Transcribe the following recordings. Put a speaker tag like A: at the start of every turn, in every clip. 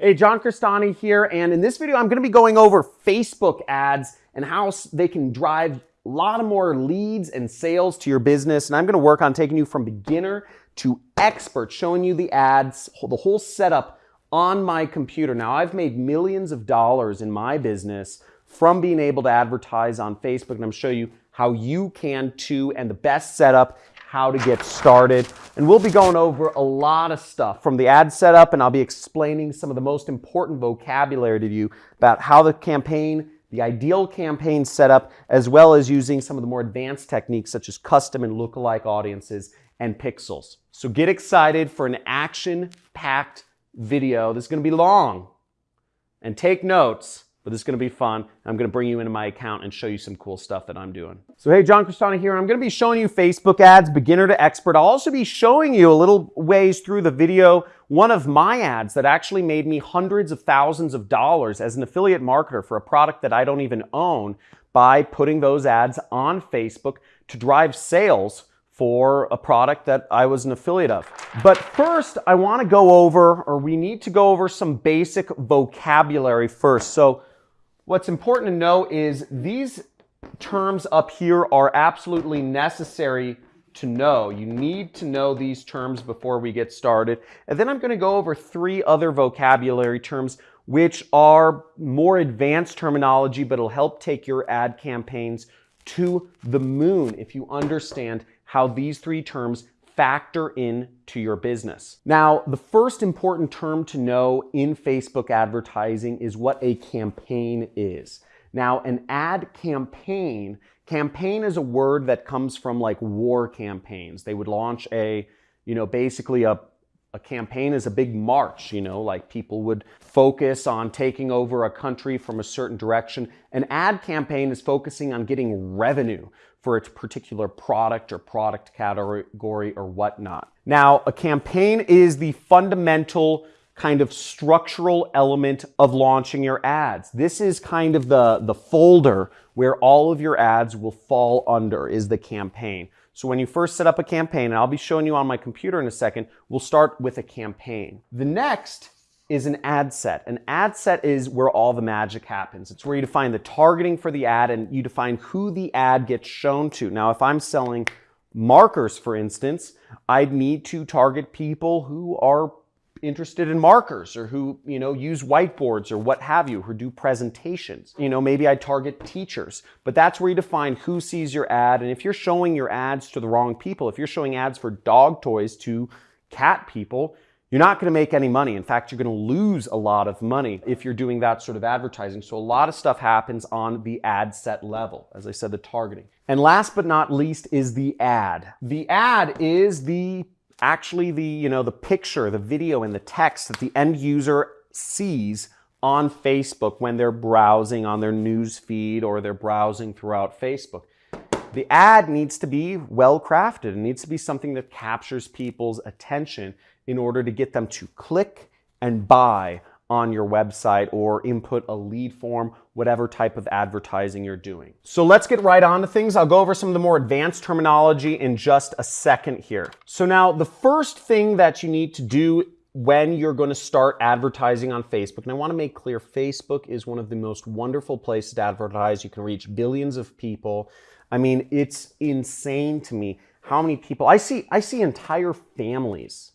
A: Hey, John Crestani here, and in this video, I'm gonna be going over Facebook ads and how they can drive a lot of more leads and sales to your business. And I'm gonna work on taking you from beginner to expert, showing you the ads, the whole setup on my computer. Now, I've made millions of dollars in my business from being able to advertise on Facebook, and I'm show you how you can too, and the best setup how to get started. And we'll be going over a lot of stuff from the ad setup, and I'll be explaining some of the most important vocabulary to you about how the campaign, the ideal campaign setup, as well as using some of the more advanced techniques such as custom and lookalike audiences and pixels. So get excited for an action-packed video. This is going to be long. And take notes but going to be fun. I'm going to bring you into my account and show you some cool stuff that I'm doing. So hey, John Crestani here. I'm going to be showing you Facebook ads, beginner to expert. I'll also be showing you a little ways through the video one of my ads that actually made me hundreds of thousands of dollars as an affiliate marketer for a product that I don't even own by putting those ads on Facebook to drive sales for a product that I was an affiliate of. But first, I want to go over, or we need to go over some basic vocabulary first. So What's important to know is these terms up here are absolutely necessary to know. You need to know these terms before we get started. And then I'm going to go over three other vocabulary terms which are more advanced terminology, but it'll help take your ad campaigns to the moon if you understand how these three terms factor in to your business. Now, the first important term to know in Facebook advertising is what a campaign is. Now, an ad campaign, campaign is a word that comes from like war campaigns. They would launch a, you know, basically a, a campaign is a big march, you know, like people would focus on taking over a country from a certain direction. An ad campaign is focusing on getting revenue for its particular product or product category or whatnot. Now, a campaign is the fundamental kind of structural element of launching your ads. This is kind of the, the folder where all of your ads will fall under is the campaign. So when you first set up a campaign, and I'll be showing you on my computer in a second, we'll start with a campaign. The next is an ad set. An ad set is where all the magic happens. It's where you define the targeting for the ad and you define who the ad gets shown to. Now, if I'm selling markers, for instance, I'd need to target people who are interested in markers or who, you know, use whiteboards or what have you, who do presentations. You know, maybe I target teachers, but that's where you define who sees your ad. And if you're showing your ads to the wrong people, if you're showing ads for dog toys to cat people, you're not going to make any money. In fact, you're going to lose a lot of money if you're doing that sort of advertising. So a lot of stuff happens on the ad set level. As I said, the targeting. And last but not least is the ad. The ad is the actually the, you know, the picture, the video and the text that the end user sees on Facebook when they're browsing on their news feed or they're browsing throughout Facebook. The ad needs to be well crafted. It needs to be something that captures people's attention in order to get them to click and buy on your website or input a lead form, whatever type of advertising you're doing. So let's get right on to things. I'll go over some of the more advanced terminology in just a second here. So now the first thing that you need to do when you're going to start advertising on Facebook, and I want to make clear, Facebook is one of the most wonderful places to advertise. You can reach billions of people. I mean, it's insane to me how many people, I see, I see entire families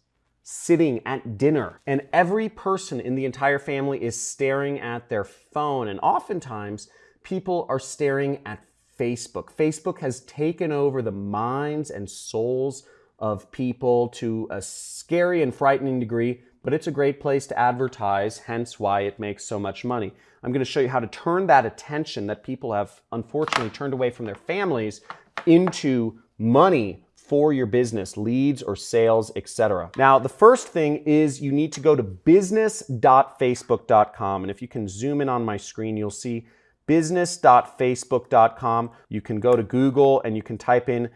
A: sitting at dinner and every person in the entire family is staring at their phone and oftentimes people are staring at Facebook. Facebook has taken over the minds and souls of people to a scary and frightening degree, but it's a great place to advertise, hence why it makes so much money. I'm going to show you how to turn that attention that people have unfortunately turned away from their families into money for your business, leads or sales, etc. Now, the first thing is you need to go to business.facebook.com. And if you can zoom in on my screen, you'll see business.facebook.com. You can go to Google and you can type in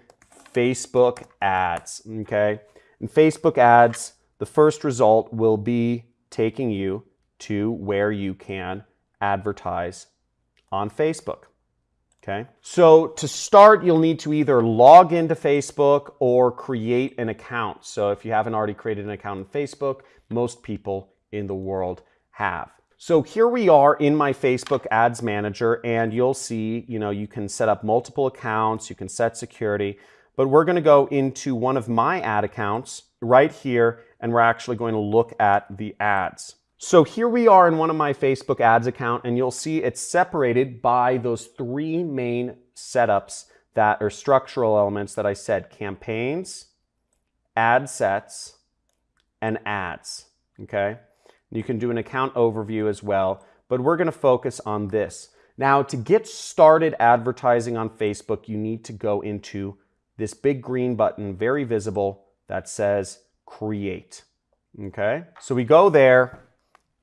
A: Facebook ads, okay? And Facebook ads, the first result will be taking you to where you can advertise on Facebook. Okay. So to start, you'll need to either log into Facebook or create an account. So if you haven't already created an account on Facebook, most people in the world have. So here we are in my Facebook Ads Manager and you'll see, you know, you can set up multiple accounts, you can set security, but we're going to go into one of my ad accounts right here and we're actually going to look at the ads. So here we are in one of my Facebook ads account and you'll see it's separated by those three main setups that are structural elements that I said, campaigns, ad sets, and ads, okay? You can do an account overview as well, but we're gonna focus on this. Now, to get started advertising on Facebook, you need to go into this big green button, very visible, that says create, okay? So we go there,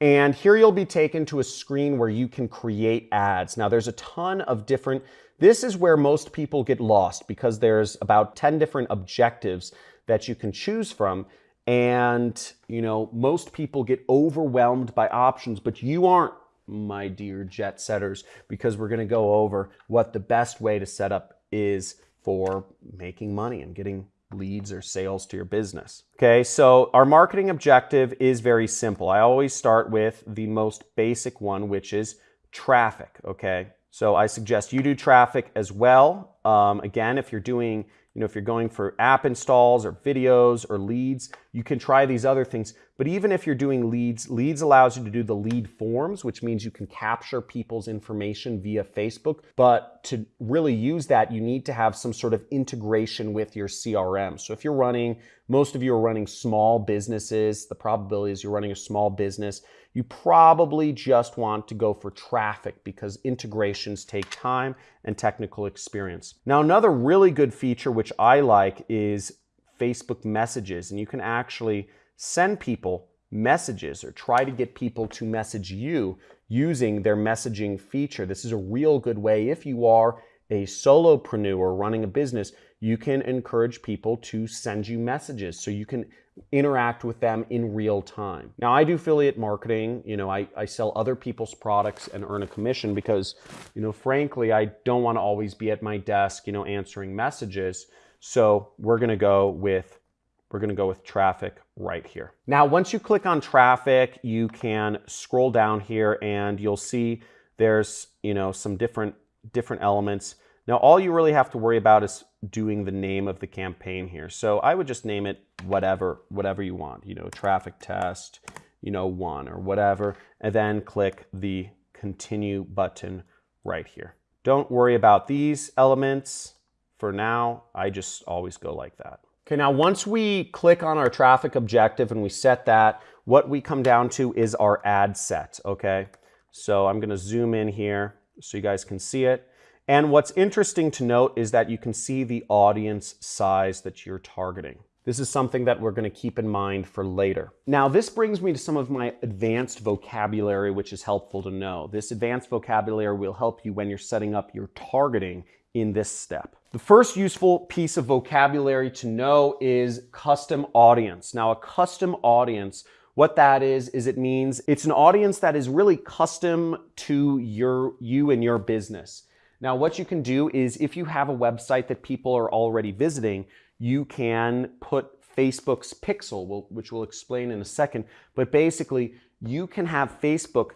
A: and here you'll be taken to a screen where you can create ads. Now there's a ton of different, this is where most people get lost because there's about 10 different objectives that you can choose from. And, you know, most people get overwhelmed by options, but you aren't, my dear jet setters, because we're going to go over what the best way to set up is for making money and getting leads or sales to your business. Okay, so our marketing objective is very simple. I always start with the most basic one, which is traffic. Okay, so I suggest you do traffic as well. Um, again, if you're doing know, if you're going for app installs or videos or leads, you can try these other things. But even if you're doing leads, leads allows you to do the lead forms, which means you can capture people's information via Facebook. But to really use that, you need to have some sort of integration with your CRM. So if you're running, most of you are running small businesses, the probability is you're running a small business you probably just want to go for traffic because integrations take time and technical experience. Now, another really good feature which I like is Facebook messages, and you can actually send people messages or try to get people to message you using their messaging feature. This is a real good way if you are a solopreneur running a business, you can encourage people to send you messages so you can interact with them in real time. Now, I do affiliate marketing. You know, I, I sell other people's products and earn a commission because, you know, frankly, I don't want to always be at my desk, you know, answering messages. So we're going to go with we're going to go with traffic right here. Now, once you click on traffic, you can scroll down here and you'll see there's, you know, some different different elements. Now, all you really have to worry about is doing the name of the campaign here. So I would just name it whatever, whatever you want, you know, traffic test, you know, one or whatever, and then click the continue button right here. Don't worry about these elements. For now, I just always go like that. Okay, now once we click on our traffic objective and we set that, what we come down to is our ad set, okay? So I'm gonna zoom in here so you guys can see it. And what's interesting to note is that you can see the audience size that you're targeting. This is something that we're going to keep in mind for later. Now, this brings me to some of my advanced vocabulary, which is helpful to know. This advanced vocabulary will help you when you're setting up your targeting in this step. The first useful piece of vocabulary to know is custom audience. Now, a custom audience what that is, is it means it's an audience that is really custom to your you and your business. Now, what you can do is if you have a website that people are already visiting, you can put Facebook's pixel, which we'll explain in a second, but basically you can have Facebook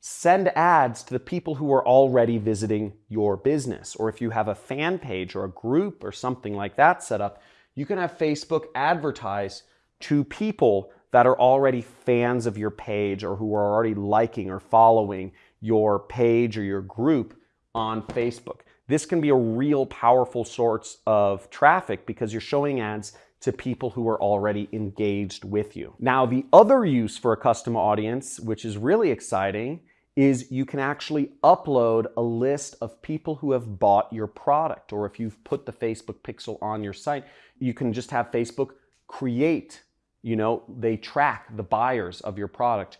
A: send ads to the people who are already visiting your business. Or if you have a fan page or a group or something like that set up, you can have Facebook advertise to people that are already fans of your page or who are already liking or following your page or your group on Facebook. This can be a real powerful source of traffic because you're showing ads to people who are already engaged with you. Now, the other use for a custom audience, which is really exciting, is you can actually upload a list of people who have bought your product. Or if you've put the Facebook pixel on your site, you can just have Facebook create you know, they track the buyers of your product.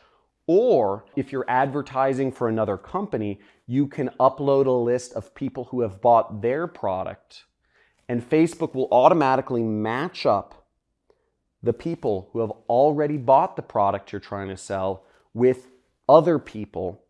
A: Or if you're advertising for another company, you can upload a list of people who have bought their product and Facebook will automatically match up the people who have already bought the product you're trying to sell with other people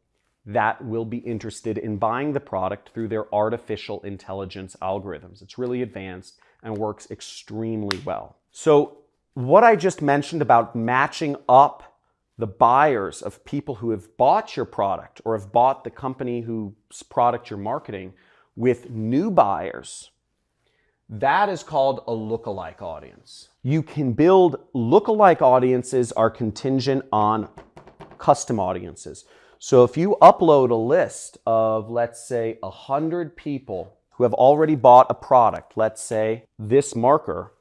A: that will be interested in buying the product through their artificial intelligence algorithms. It's really advanced and works extremely well. So what I just mentioned about matching up the buyers of people who have bought your product or have bought the company whose product you're marketing with new buyers, that is called a lookalike audience. You can build lookalike audiences are contingent on custom audiences. So if you upload a list of, let's say, 100 people who have already bought a product, let's say this marker,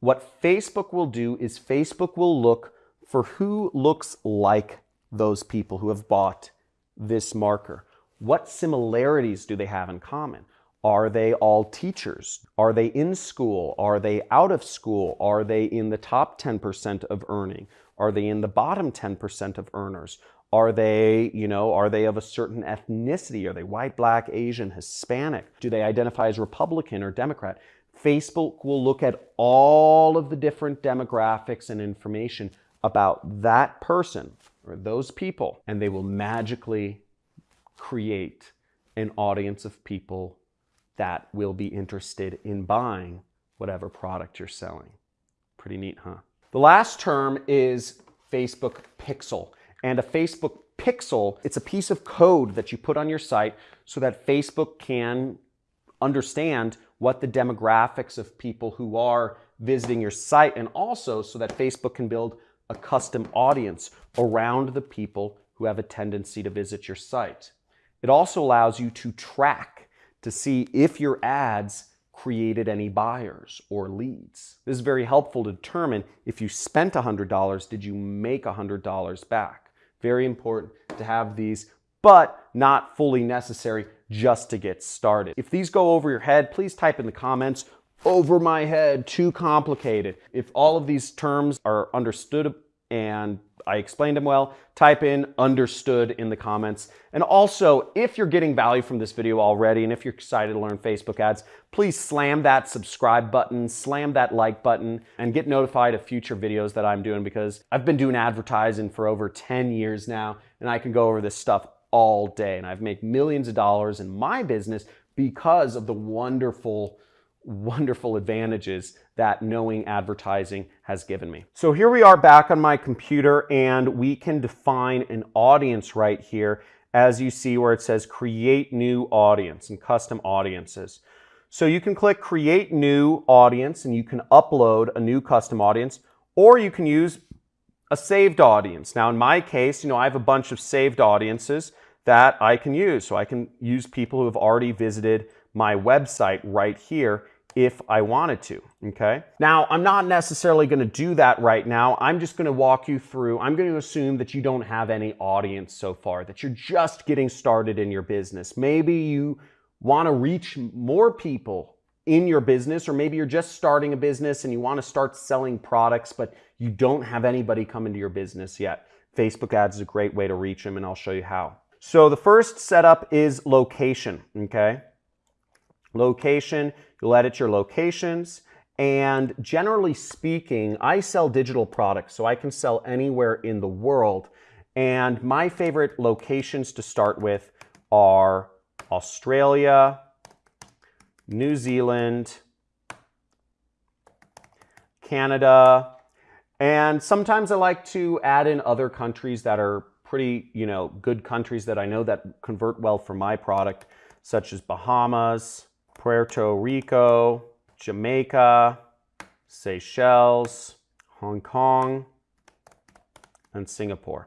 A: what Facebook will do is Facebook will look for who looks like those people who have bought this marker. What similarities do they have in common? Are they all teachers? Are they in school? Are they out of school? Are they in the top 10% of earning? Are they in the bottom 10% of earners? Are they, you know, are they of a certain ethnicity? Are they white, black, Asian, Hispanic? Do they identify as Republican or Democrat? Facebook will look at all of the different demographics and information about that person or those people, and they will magically create an audience of people that will be interested in buying whatever product you're selling. Pretty neat, huh? The last term is Facebook Pixel. And a Facebook Pixel, it's a piece of code that you put on your site so that Facebook can understand what the demographics of people who are visiting your site and also so that Facebook can build a custom audience around the people who have a tendency to visit your site. It also allows you to track to see if your ads created any buyers or leads. This is very helpful to determine if you spent $100, did you make $100 back? Very important to have these, but not fully necessary just to get started. If these go over your head, please type in the comments, over my head, too complicated. If all of these terms are understood and I explained them well, type in understood in the comments. And also, if you're getting value from this video already, and if you're excited to learn Facebook ads, please slam that subscribe button, slam that like button, and get notified of future videos that I'm doing because I've been doing advertising for over 10 years now, and I can go over this stuff all day. And I've made millions of dollars in my business because of the wonderful wonderful advantages that knowing advertising has given me. So here we are back on my computer and we can define an audience right here as you see where it says create new audience and custom audiences. So you can click create new audience and you can upload a new custom audience or you can use a saved audience. Now in my case, you know, I have a bunch of saved audiences that I can use. So I can use people who have already visited my website right here if I wanted to, okay? Now, I'm not necessarily gonna do that right now. I'm just gonna walk you through, I'm gonna assume that you don't have any audience so far, that you're just getting started in your business. Maybe you wanna reach more people in your business, or maybe you're just starting a business and you wanna start selling products, but you don't have anybody come into your business yet. Facebook ads is a great way to reach them, and I'll show you how. So the first setup is location, okay? Location, You'll edit your locations. And generally speaking, I sell digital products, so I can sell anywhere in the world. And my favorite locations to start with are Australia, New Zealand, Canada, and sometimes I like to add in other countries that are pretty, you know, good countries that I know that convert well for my product, such as Bahamas, Puerto Rico, Jamaica, Seychelles, Hong Kong, and Singapore.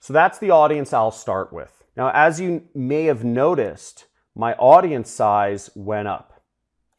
A: So that's the audience I'll start with. Now, as you may have noticed, my audience size went up.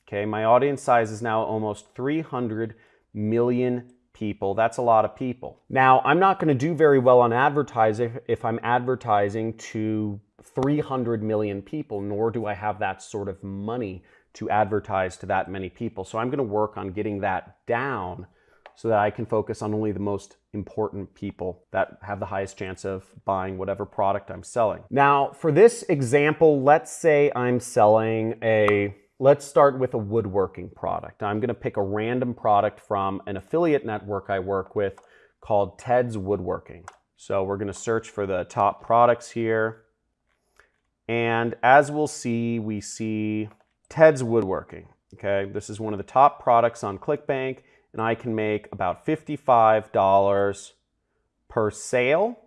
A: Okay, my audience size is now almost 300 million people. That's a lot of people. Now, I'm not going to do very well on advertising if I'm advertising to 300 million people, nor do I have that sort of money to advertise to that many people. So I'm going to work on getting that down so that I can focus on only the most important people that have the highest chance of buying whatever product I'm selling. Now, for this example, let's say I'm selling a, let's start with a woodworking product. I'm gonna pick a random product from an affiliate network I work with called Ted's Woodworking. So we're gonna search for the top products here. And as we'll see, we see Ted's Woodworking. Okay, this is one of the top products on ClickBank, and I can make about $55 per sale.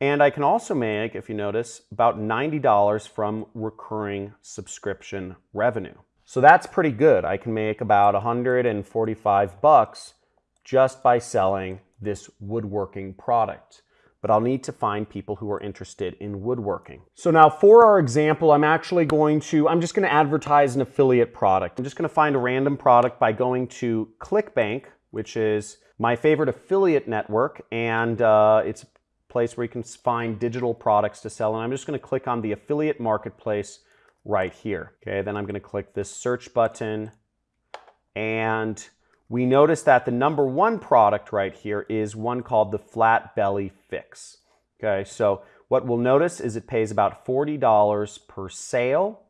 A: And I can also make, if you notice, about $90 from recurring subscription revenue. So that's pretty good. I can make about 145 bucks just by selling this woodworking product. But I'll need to find people who are interested in woodworking. So now for our example, I'm actually going to, I'm just gonna advertise an affiliate product. I'm just gonna find a random product by going to ClickBank, which is my favorite affiliate network. And uh, it's a place where you can find digital products to sell. And I'm just gonna click on the affiliate marketplace right here. Okay, then I'm gonna click this search button and we notice that the number one product right here is one called the Flat Belly Fix. Okay, so what we'll notice is it pays about $40 per sale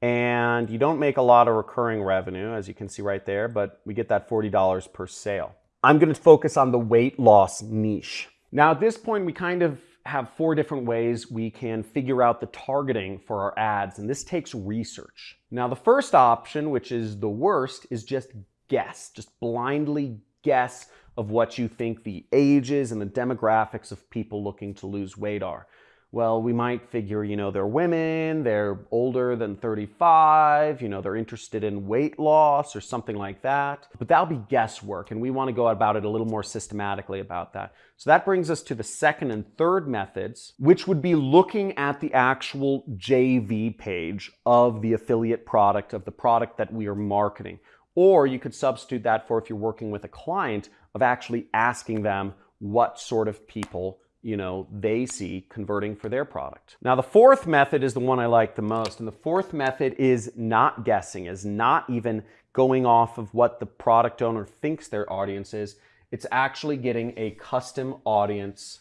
A: and you don't make a lot of recurring revenue as you can see right there, but we get that $40 per sale. I'm gonna focus on the weight loss niche. Now at this point, we kind of have four different ways we can figure out the targeting for our ads, and this takes research. Now the first option, which is the worst, is just guess, just blindly guess of what you think the ages and the demographics of people looking to lose weight are well, we might figure, you know, they're women, they're older than 35, you know, they're interested in weight loss or something like that. But that'll be guesswork, and we want to go about it a little more systematically about that. So that brings us to the second and third methods, which would be looking at the actual JV page of the affiliate product, of the product that we are marketing. Or you could substitute that for if you're working with a client of actually asking them what sort of people you know, they see converting for their product. Now, the fourth method is the one I like the most. And the fourth method is not guessing, is not even going off of what the product owner thinks their audience is. It's actually getting a custom audience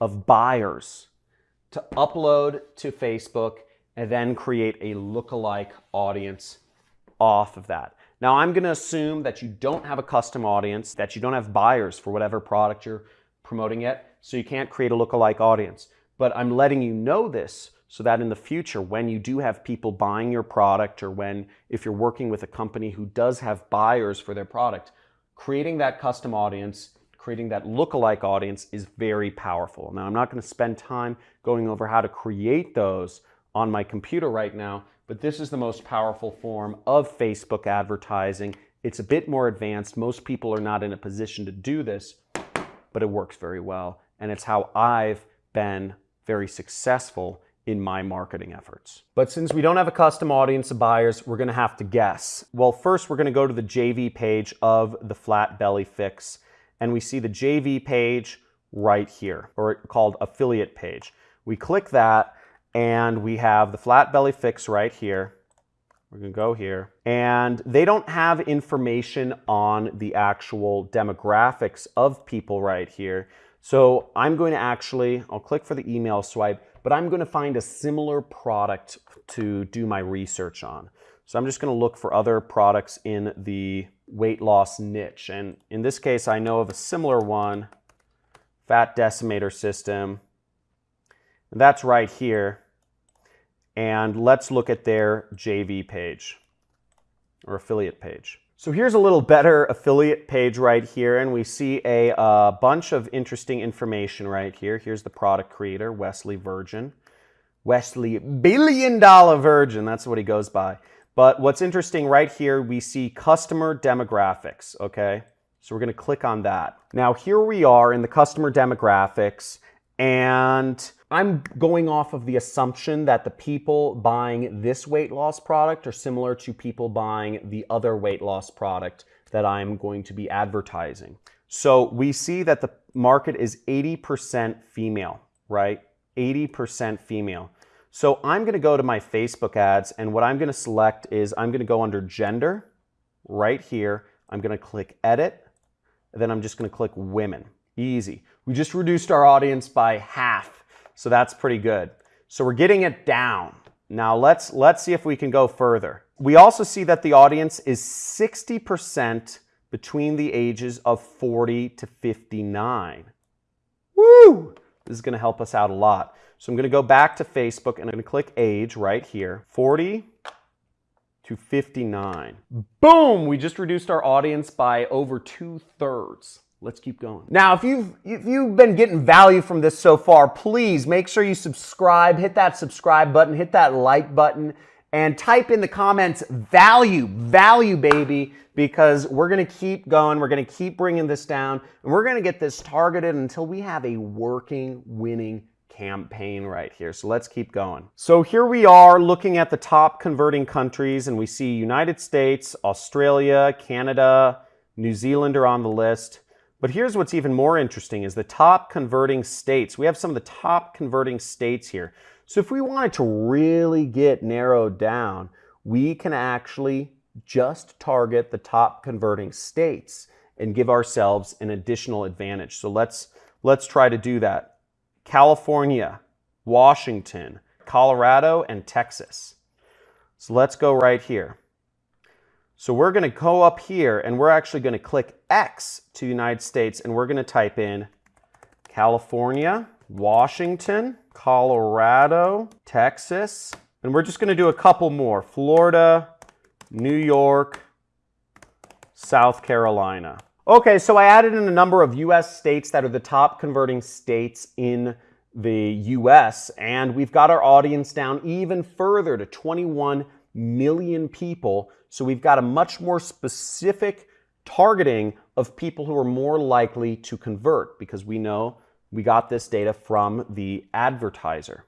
A: of buyers to upload to Facebook and then create a lookalike audience off of that. Now, I'm going to assume that you don't have a custom audience, that you don't have buyers for whatever product you're promoting yet so you can't create a lookalike audience. But I'm letting you know this so that in the future, when you do have people buying your product or when, if you're working with a company who does have buyers for their product, creating that custom audience, creating that lookalike audience is very powerful. Now, I'm not going to spend time going over how to create those on my computer right now, but this is the most powerful form of Facebook advertising. It's a bit more advanced. Most people are not in a position to do this, but it works very well and it's how I've been very successful in my marketing efforts. But since we don't have a custom audience of buyers, we're gonna have to guess. Well, first we're gonna go to the JV page of the Flat Belly Fix, and we see the JV page right here, or called affiliate page. We click that, and we have the Flat Belly Fix right here. We're gonna go here. And they don't have information on the actual demographics of people right here. So I'm going to actually, I'll click for the email swipe, but I'm going to find a similar product to do my research on. So I'm just going to look for other products in the weight loss niche. And in this case, I know of a similar one, Fat Decimator System. And that's right here. And let's look at their JV page or affiliate page. So here's a little better affiliate page right here, and we see a uh, bunch of interesting information right here. Here's the product creator, Wesley Virgin. Wesley Billion Dollar Virgin, that's what he goes by. But what's interesting right here, we see customer demographics, okay? So we're gonna click on that. Now here we are in the customer demographics, and I'm going off of the assumption that the people buying this weight loss product are similar to people buying the other weight loss product that I'm going to be advertising. So we see that the market is 80% female, right? 80% female. So I'm gonna go to my Facebook ads and what I'm gonna select is I'm gonna go under gender right here. I'm gonna click edit, then I'm just gonna click women. Easy. We just reduced our audience by half, so that's pretty good. So we're getting it down. Now let's, let's see if we can go further. We also see that the audience is 60% between the ages of 40 to 59. Woo! This is gonna help us out a lot. So I'm gonna go back to Facebook and I'm gonna click age right here, 40 to 59. Boom! We just reduced our audience by over two thirds let's keep going. Now, if you've, if you've been getting value from this so far, please make sure you subscribe, hit that subscribe button, hit that like button, and type in the comments value, value, baby, because we're going to keep going. We're going to keep bringing this down, and we're going to get this targeted until we have a working, winning campaign right here. So let's keep going. So here we are looking at the top converting countries, and we see United States, Australia, Canada, New Zealand are on the list. But here's what's even more interesting is the top converting states. We have some of the top converting states here. So if we wanted to really get narrowed down, we can actually just target the top converting states and give ourselves an additional advantage. So let's, let's try to do that. California, Washington, Colorado, and Texas. So let's go right here. So we're going to go up here and we're actually going to click X to United States and we're going to type in California, Washington, Colorado, Texas, and we're just going to do a couple more. Florida, New York, South Carolina. Okay, so I added in a number of US states that are the top converting states in the US, and we've got our audience down even further to 21 million people. So we've got a much more specific targeting of people who are more likely to convert because we know we got this data from the advertiser.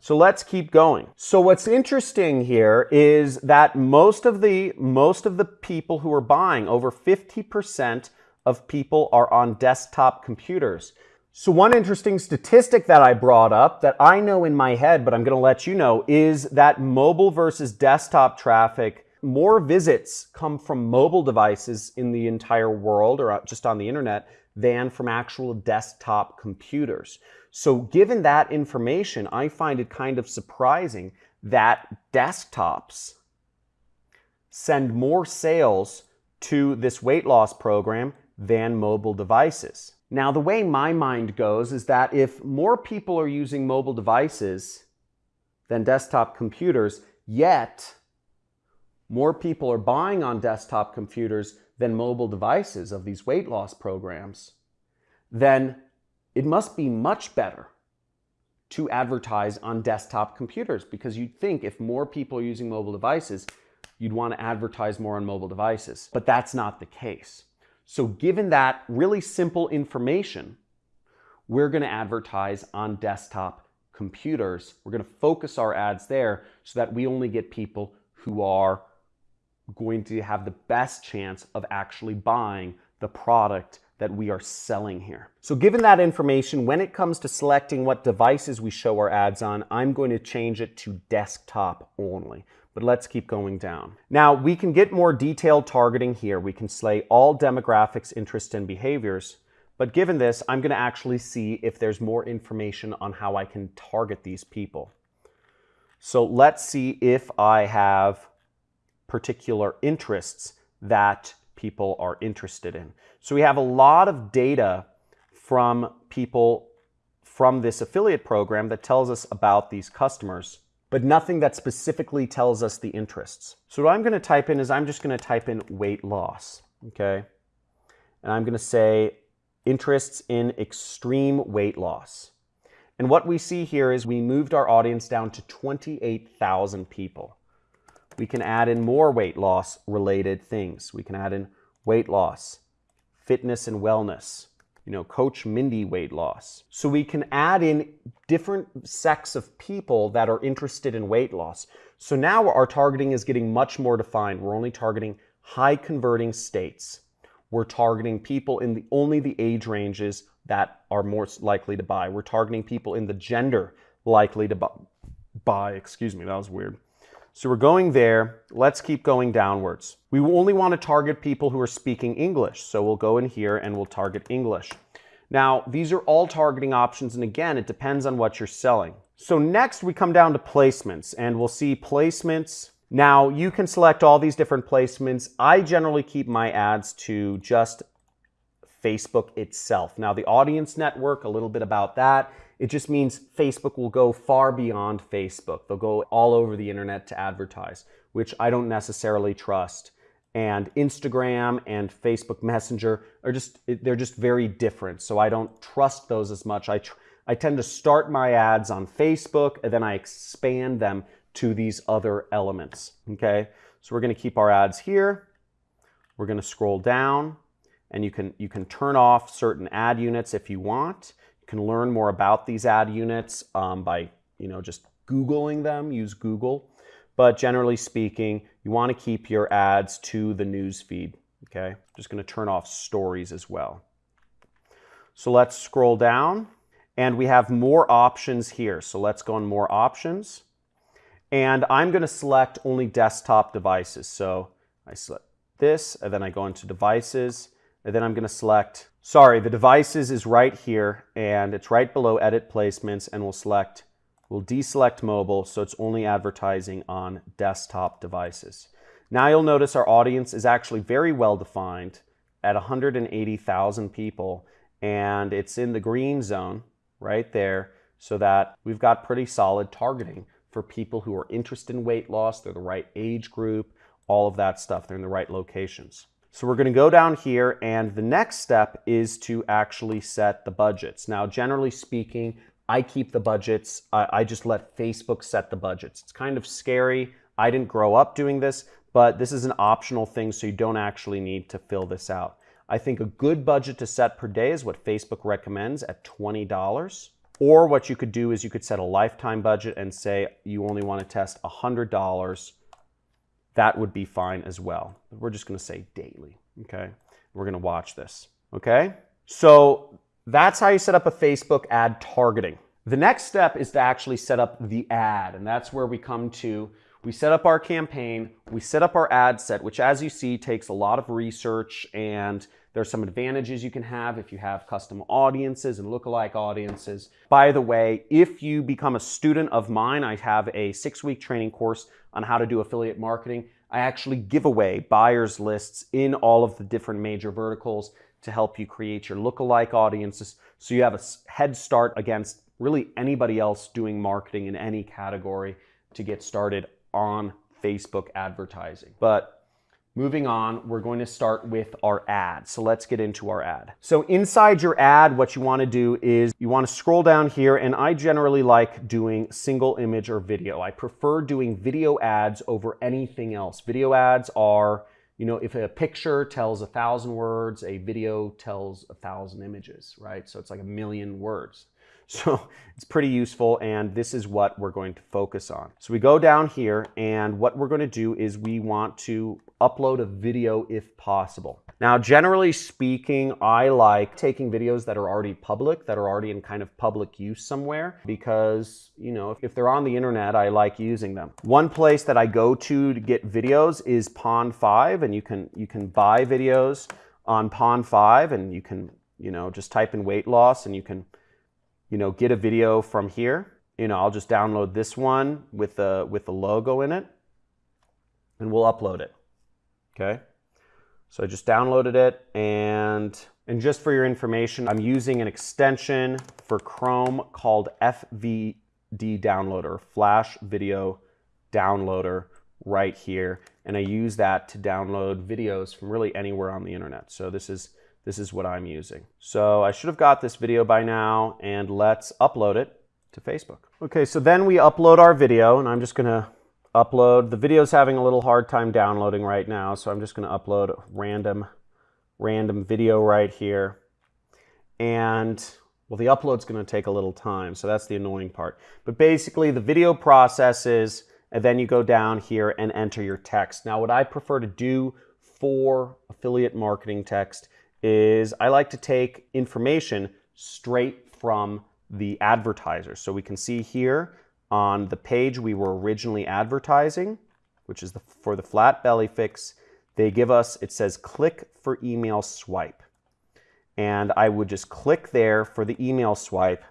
A: So let's keep going. So what's interesting here is that most of the most of the people who are buying, over 50% of people are on desktop computers. So one interesting statistic that I brought up that I know in my head, but I'm going to let you know, is that mobile versus desktop traffic, more visits come from mobile devices in the entire world or just on the internet than from actual desktop computers. So given that information, I find it kind of surprising that desktops send more sales to this weight loss program than mobile devices. Now, the way my mind goes is that if more people are using mobile devices than desktop computers, yet more people are buying on desktop computers than mobile devices of these weight loss programs, then it must be much better to advertise on desktop computers because you'd think if more people are using mobile devices, you'd want to advertise more on mobile devices. But that's not the case. So given that really simple information, we're going to advertise on desktop computers. We're going to focus our ads there so that we only get people who are going to have the best chance of actually buying the product that we are selling here. So given that information, when it comes to selecting what devices we show our ads on, I'm going to change it to desktop only but let's keep going down. Now, we can get more detailed targeting here. We can slay all demographics, interests, and behaviors. But given this, I'm going to actually see if there's more information on how I can target these people. So let's see if I have particular interests that people are interested in. So we have a lot of data from people from this affiliate program that tells us about these customers but nothing that specifically tells us the interests. So what I'm going to type in is I'm just going to type in weight loss, okay? And I'm going to say interests in extreme weight loss. And what we see here is we moved our audience down to 28,000 people. We can add in more weight loss related things. We can add in weight loss, fitness and wellness, you know, Coach Mindy weight loss. So we can add in different sects of people that are interested in weight loss. So now our targeting is getting much more defined. We're only targeting high converting states. We're targeting people in the only the age ranges that are most likely to buy. We're targeting people in the gender likely to buy. Excuse me, that was weird. So we're going there. Let's keep going downwards. We only want to target people who are speaking English. So we'll go in here and we'll target English. Now, these are all targeting options. And again, it depends on what you're selling. So next we come down to placements and we'll see placements. Now you can select all these different placements. I generally keep my ads to just Facebook itself. Now the audience network, a little bit about that. It just means Facebook will go far beyond Facebook. They'll go all over the internet to advertise, which I don't necessarily trust. and Instagram and Facebook Messenger are just they're just very different. So I don't trust those as much. I I tend to start my ads on Facebook and then I expand them to these other elements. Okay, so we're going to keep our ads here. We're going to scroll down, and you can you can turn off certain ad units if you want. You can learn more about these ad units um, by you know just googling them. Use Google. But generally speaking, you want to keep your ads to the news feed. Okay, I'm just going to turn off stories as well. So let's scroll down and we have more options here. So let's go on more options. And I'm going to select only desktop devices. So I select this and then I go into devices and then I'm going to select, sorry, the devices is right here and it's right below edit placements and we'll select We'll deselect mobile so it's only advertising on desktop devices. Now you'll notice our audience is actually very well defined at 180,000 people and it's in the green zone right there so that we've got pretty solid targeting for people who are interested in weight loss, they're the right age group, all of that stuff, they're in the right locations. So we're going to go down here and the next step is to actually set the budgets. Now, generally speaking, I keep the budgets. I, I, just let Facebook set the budgets. It's kind of scary. I didn't grow up doing this, but this is an optional thing, so you don't actually need to fill this out. I think a good budget to set per day is what Facebook recommends at $20. Or what you could do is you could set a lifetime budget and say you only want to test $100. That would be fine as well. We're just going to say daily, okay? We're going to watch this, okay? So that's how you set up a Facebook ad targeting. The next step is to actually set up the ad, and that's where we come to we set up our campaign, we set up our ad set, which as you see takes a lot of research and there's some advantages you can have if you have custom audiences and lookalike audiences. By the way, if you become a student of mine, I have a six week training course on how to do affiliate marketing. I actually give away buyers lists in all of the different major verticals to help you create your lookalike audiences so you have a head start against really anybody else doing marketing in any category to get started on Facebook advertising. But moving on, we're going to start with our ad. So let's get into our ad. So inside your ad, what you want to do is you want to scroll down here and I generally like doing single image or video. I prefer doing video ads over anything else. Video ads are you know, if a picture tells a thousand words, a video tells a thousand images, right? So it's like a million words. So it's pretty useful and this is what we're going to focus on. So we go down here and what we're going to do is we want to upload a video if possible. Now, generally speaking, I like taking videos that are already public, that are already in kind of public use somewhere, because, you know, if they're on the internet, I like using them. One place that I go to to get videos is Pond5, and you can, you can buy videos on Pond5, and you can, you know, just type in weight loss, and you can, you know, get a video from here. You know, I'll just download this one with the, with the logo in it, and we'll upload it, okay? So I just downloaded it and, and just for your information, I'm using an extension for Chrome called FVD Downloader, Flash Video Downloader right here. And I use that to download videos from really anywhere on the internet. So this is, this is what I'm using. So I should have got this video by now and let's upload it to Facebook. Okay, so then we upload our video and I'm just gonna upload. The video's having a little hard time downloading right now, so I'm just to upload random, random video right here. And, well, the upload's to take a little time, so that's the annoying part. But basically, the video processes, and then you go down here and enter your text. Now, what I prefer to do for affiliate marketing text is I like to take information straight from the advertiser. So we can see here, on the page we were originally advertising, which is the, for the flat belly fix, they give us, it says click for email swipe. And I would just click there for the email swipe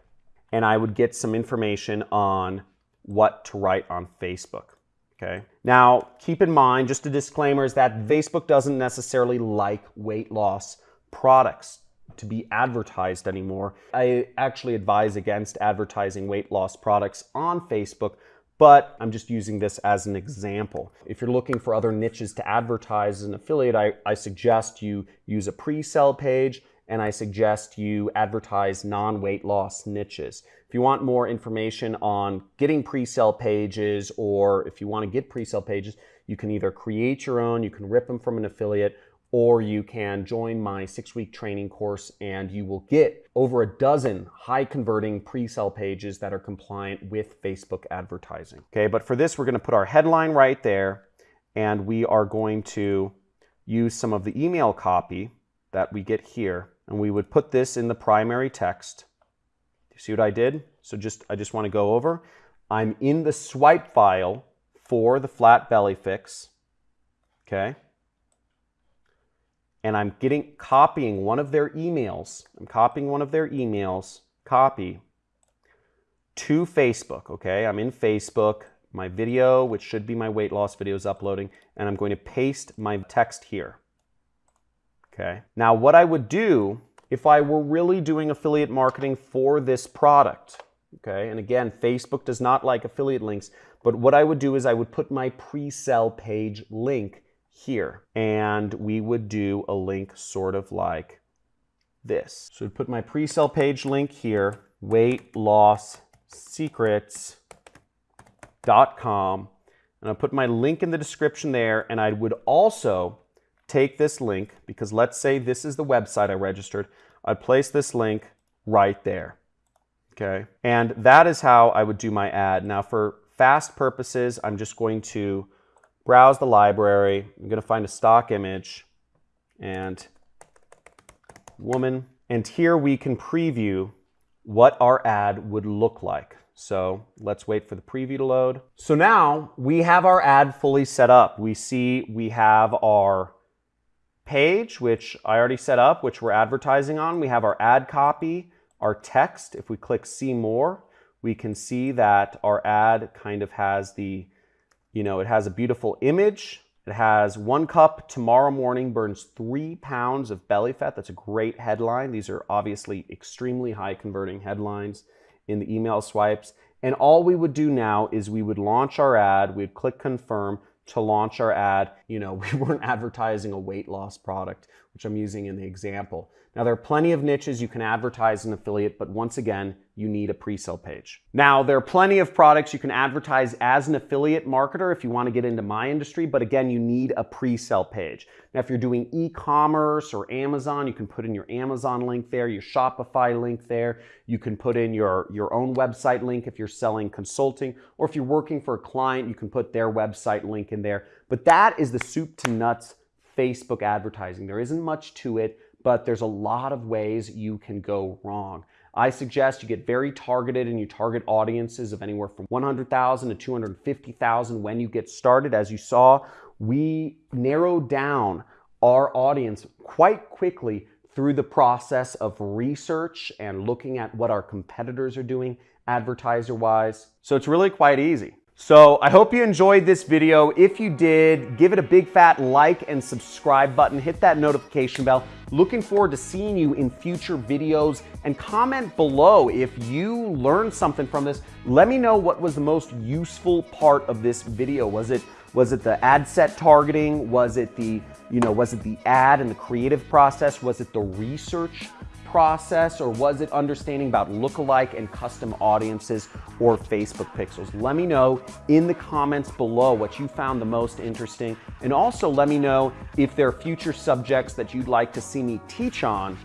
A: and I would get some information on what to write on Facebook. Okay. Now, keep in mind, just a disclaimer is that Facebook doesn't necessarily like weight loss products to be advertised anymore. I actually advise against advertising weight loss products on Facebook, but I'm just using this as an example. If you're looking for other niches to advertise as an affiliate, I, I suggest you use a pre-sell page and I suggest you advertise non-weight loss niches. If you want more information on getting pre-sell pages or if you want to get pre-sell pages, you can either create your own, you can rip them from an affiliate, or you can join my six week training course and you will get over a dozen high converting pre-sell pages that are compliant with Facebook advertising. Okay, but for this, we're gonna put our headline right there and we are going to use some of the email copy that we get here and we would put this in the primary text. You see what I did? So just I just wanna go over. I'm in the swipe file for the flat belly fix, okay? And I'm getting copying one of their emails. I'm copying one of their emails, copy to Facebook, okay? I'm in Facebook, my video, which should be my weight loss video is uploading, and I'm going to paste my text here. Okay. Now what I would do if I were really doing affiliate marketing for this product, okay? And again, Facebook does not like affiliate links, but what I would do is I would put my pre-sell page link here. And we would do a link sort of like this. So I'd put my pre-sell page link here, weight loss secrets.com. And I'll put my link in the description there. And I would also take this link, because let's say this is the website I registered. I'd place this link right there. Okay. And that is how I would do my ad. Now for fast purposes, I'm just going to browse the library. I'm going to find a stock image and woman. And here we can preview what our ad would look like. So let's wait for the preview to load. So now we have our ad fully set up. We see we have our page, which I already set up, which we're advertising on. We have our ad copy, our text. If we click see more, we can see that our ad kind of has the you know, it has a beautiful image. It has one cup tomorrow morning burns three pounds of belly fat. That's a great headline. These are obviously extremely high converting headlines in the email swipes. And all we would do now is we would launch our ad, we'd click confirm to launch our ad. You know, we weren't advertising a weight loss product, which I'm using in the example. Now, there are plenty of niches you can advertise an affiliate, but once again, you need a pre-sale page. Now, there are plenty of products you can advertise as an affiliate marketer if you want to get into my industry, but again, you need a pre-sale page. Now, if you're doing e-commerce or Amazon, you can put in your Amazon link there, your Shopify link there. You can put in your, your own website link if you're selling consulting, or if you're working for a client, you can put their website link in there. But that is the soup to nuts Facebook advertising. There isn't much to it, but there's a lot of ways you can go wrong. I suggest you get very targeted and you target audiences of anywhere from 100,000 to 250,000 when you get started. As you saw, we narrowed down our audience quite quickly through the process of research and looking at what our competitors are doing advertiser wise. So it's really quite easy. So I hope you enjoyed this video. If you did, give it a big fat like and subscribe button. Hit that notification bell. Looking forward to seeing you in future videos and comment below if you learned something from this. Let me know what was the most useful part of this video. Was it was it the ad set targeting? Was it the, you know, was it the ad and the creative process? Was it the research process or was it understanding about lookalike and custom audiences or Facebook pixels? Let me know in the comments below what you found the most interesting. And also let me know if there are future subjects that you'd like to see me teach on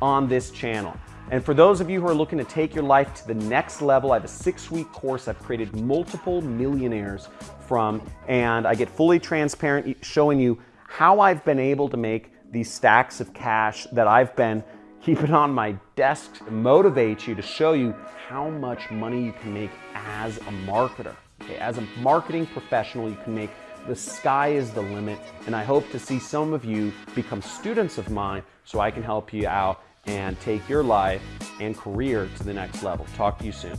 A: on this channel. And for those of you who are looking to take your life to the next level, I have a six week course I've created multiple millionaires from, and I get fully transparent showing you how I've been able to make these stacks of cash that I've been keep it on my desk to motivate you to show you how much money you can make as a marketer. Okay, as a marketing professional, you can make the sky is the limit. And I hope to see some of you become students of mine so I can help you out and take your life and career to the next level. Talk to you soon.